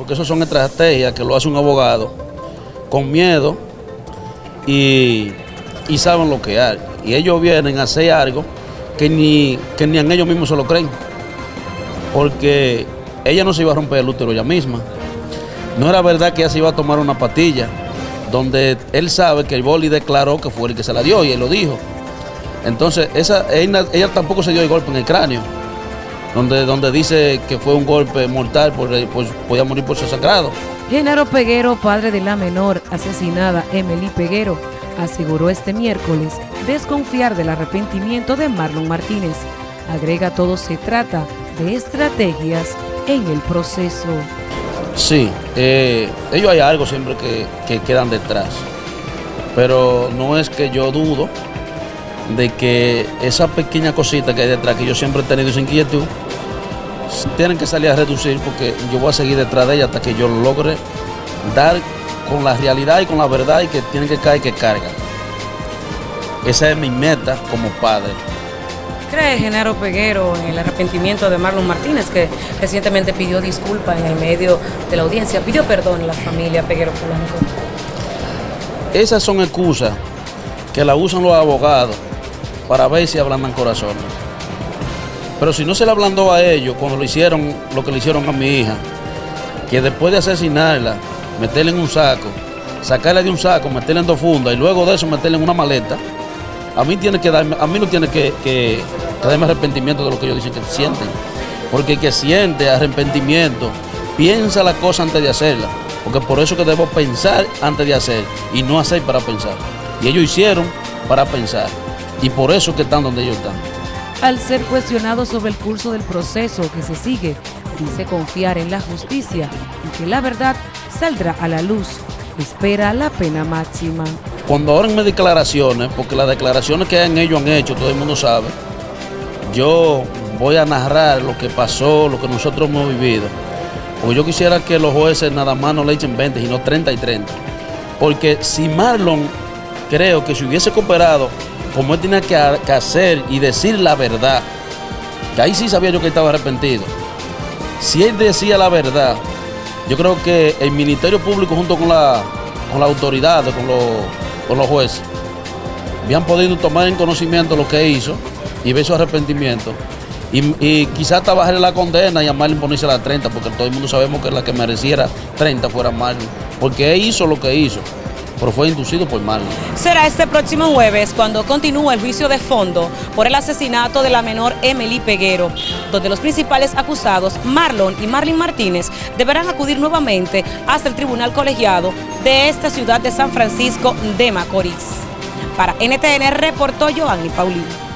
Porque eso son estrategias que lo hace un abogado con miedo y, saben lo que hay. Y ellos vienen a hacer algo que ni, que ni en ellos mismos se lo creen. Porque ella no se iba a romper el útero ella misma. No era verdad que ella se iba a tomar una patilla, donde él sabe que el boli declaró que fue el que se la dio y él lo dijo. Entonces, esa, ella, ella tampoco se dio el golpe en el cráneo, donde, donde dice que fue un golpe mortal, por, por, podía morir por su sangrado. Genaro Peguero, padre de la menor asesinada Emily Peguero, aseguró este miércoles desconfiar del arrepentimiento de Marlon Martínez. Agrega todo se trata de estrategias en el proceso. Sí, eh, ellos hay algo siempre que, que quedan detrás, pero no es que yo dudo de que esa pequeña cosita que hay detrás, que yo siempre he tenido esa inquietud, tienen que salir a reducir porque yo voy a seguir detrás de ella hasta que yo logre dar con la realidad y con la verdad y que tienen que caer que cargan. Esa es mi meta como padre. ¿Cree Genaro Peguero en el arrepentimiento de Marlon Martínez, que recientemente pidió disculpas en el medio de la audiencia, pidió perdón a la familia Peguero Polanco? Esas son excusas que la usan los abogados para ver si ablandan corazones. Pero si no se le ablandó a ellos cuando lo hicieron, lo que le hicieron a mi hija, que después de asesinarla, meterla en un saco, sacarla de un saco, meterla en dos fundas y luego de eso meterla en una maleta, a mí tiene que darme, a mí no tiene que, que, darme arrepentimiento de lo que ellos dicen que sienten. Porque el que siente arrepentimiento, piensa la cosa antes de hacerla. Porque por eso que debo pensar antes de hacer y no hacer para pensar. Y ellos hicieron para pensar. Y por eso que están donde ellos están. Al ser cuestionado sobre el curso del proceso que se sigue, dice confiar en la justicia y que la verdad saldrá a la luz. Espera la pena máxima. Cuando abren mis declaraciones, porque las declaraciones que han ellos han hecho, todo el mundo sabe, yo voy a narrar lo que pasó, lo que nosotros hemos vivido. Porque yo quisiera que los jueces nada más no le echen 20, sino 30 y 30. Porque si Marlon, creo que si hubiese cooperado, como él tenía que, hacer y decir la verdad, que ahí sí sabía yo que estaba arrepentido. Si él decía la verdad, yo creo que el Ministerio Público junto con la, con autoridad, con los, con los jueces, habían podido tomar en conocimiento lo que hizo y ver su arrepentimiento. Y, y quizás hasta bajarle la condena y a Marlon ponerse la 30, porque todo el mundo sabemos que la que mereciera 30 fuera Marlon, porque él hizo lo que hizo, pero fue inducido por Marlon. Será este próximo jueves cuando continúa el juicio de fondo por el asesinato de la menor Emily Peguero, donde los principales acusados, Marlon y Marlin Martínez, deberán acudir nuevamente hasta el tribunal colegiado de esta ciudad de San Francisco de Macorís. Para NTN reportó Joanny Paulino.